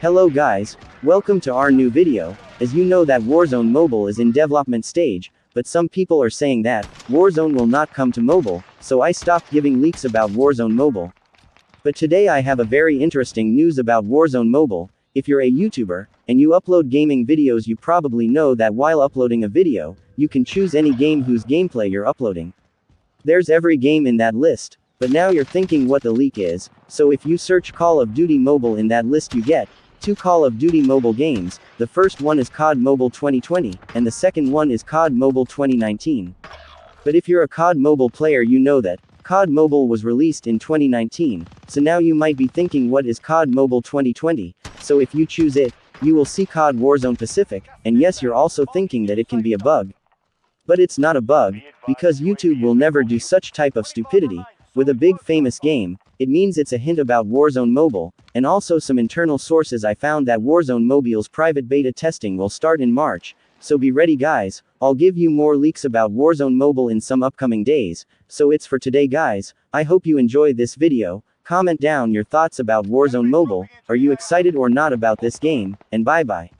Hello guys, welcome to our new video, as you know that Warzone Mobile is in development stage, but some people are saying that, Warzone will not come to mobile, so I stopped giving leaks about Warzone Mobile. But today I have a very interesting news about Warzone Mobile, if you're a YouTuber, and you upload gaming videos you probably know that while uploading a video, you can choose any game whose gameplay you're uploading. There's every game in that list, but now you're thinking what the leak is, so if you search Call of Duty Mobile in that list you get, two Call of Duty mobile games, the first one is COD Mobile 2020, and the second one is COD Mobile 2019. But if you're a COD Mobile player you know that, COD Mobile was released in 2019, so now you might be thinking what is COD Mobile 2020, so if you choose it, you will see COD Warzone Pacific, and yes you're also thinking that it can be a bug. But it's not a bug, because YouTube will never do such type of stupidity, with a big famous game, it means it's a hint about Warzone Mobile, and also some internal sources I found that Warzone Mobile's private beta testing will start in March, so be ready guys, I'll give you more leaks about Warzone Mobile in some upcoming days, so it's for today guys, I hope you enjoy this video, comment down your thoughts about Warzone Mobile, are you excited or not about this game, and bye bye.